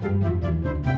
Música